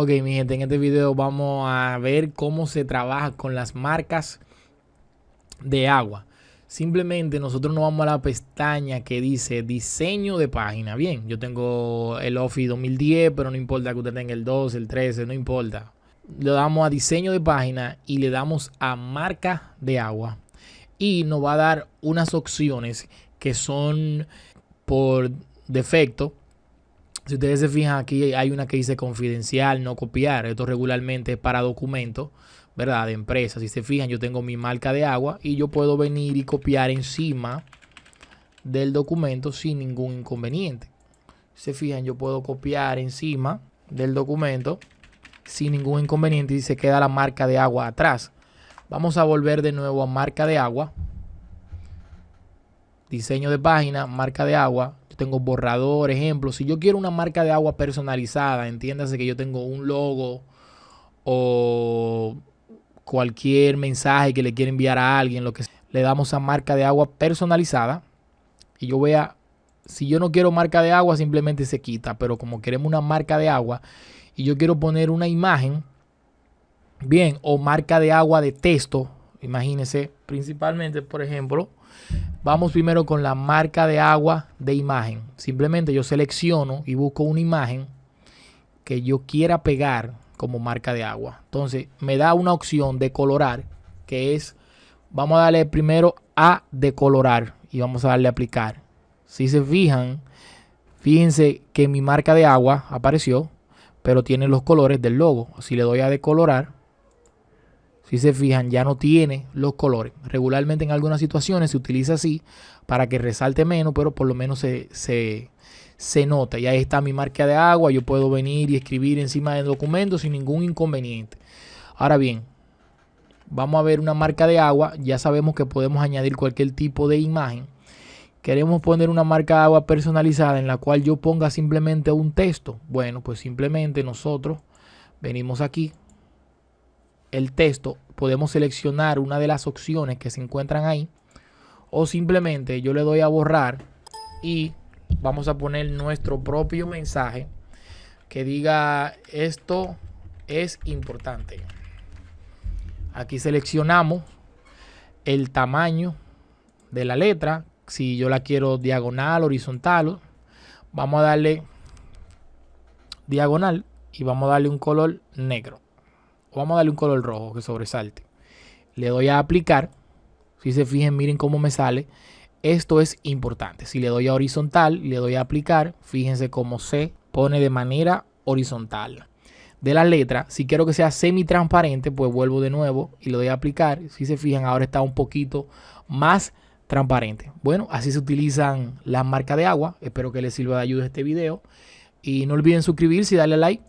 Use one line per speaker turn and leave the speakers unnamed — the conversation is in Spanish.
Ok, mi gente, en este video vamos a ver cómo se trabaja con las marcas de agua. Simplemente nosotros nos vamos a la pestaña que dice diseño de página. Bien, yo tengo el Office 2010, pero no importa que usted tenga el 12, el 13, no importa. Le damos a diseño de página y le damos a marca de agua. Y nos va a dar unas opciones que son por defecto si ustedes se fijan aquí hay una que dice confidencial, no copiar. Esto regularmente es para documentos, ¿verdad? De empresas. Si se fijan, yo tengo mi marca de agua y yo puedo venir y copiar encima del documento sin ningún inconveniente. Si se fijan, yo puedo copiar encima del documento sin ningún inconveniente y se queda la marca de agua atrás. Vamos a volver de nuevo a marca de agua. Diseño de página, marca de agua tengo borrador, ejemplo. Si yo quiero una marca de agua personalizada, entiéndase que yo tengo un logo o cualquier mensaje que le quiera enviar a alguien, lo que le damos a marca de agua personalizada. Y yo voy a, si yo no quiero marca de agua, simplemente se quita. Pero como queremos una marca de agua y yo quiero poner una imagen, bien, o marca de agua de texto, imagínense, principalmente, por ejemplo, Vamos primero con la marca de agua de imagen. Simplemente yo selecciono y busco una imagen que yo quiera pegar como marca de agua. Entonces me da una opción de colorar que es, vamos a darle primero a decolorar y vamos a darle a aplicar. Si se fijan, fíjense que mi marca de agua apareció, pero tiene los colores del logo. Si le doy a decolorar, si se fijan, ya no tiene los colores. Regularmente en algunas situaciones se utiliza así para que resalte menos, pero por lo menos se, se, nota. Y ahí está mi marca de agua. Yo puedo venir y escribir encima del documento sin ningún inconveniente. Ahora bien, vamos a ver una marca de agua. Ya sabemos que podemos añadir cualquier tipo de imagen. Queremos poner una marca de agua personalizada en la cual yo ponga simplemente un texto. Bueno, pues simplemente nosotros venimos aquí, el texto, podemos seleccionar una de las opciones que se encuentran ahí. O simplemente yo le doy a borrar y vamos a poner nuestro propio mensaje que diga esto es importante. Aquí seleccionamos el tamaño de la letra. Si yo la quiero diagonal, horizontal, vamos a darle diagonal y vamos a darle un color negro vamos a darle un color rojo que sobresalte. Le doy a aplicar. Si se fijen, miren cómo me sale. Esto es importante. Si le doy a horizontal le doy a aplicar, fíjense cómo se pone de manera horizontal. De la letra, si quiero que sea semi transparente, pues vuelvo de nuevo y le doy a aplicar. Si se fijan, ahora está un poquito más transparente. Bueno, así se utilizan las marcas de agua. Espero que les sirva de ayuda este video. Y no olviden suscribirse y darle like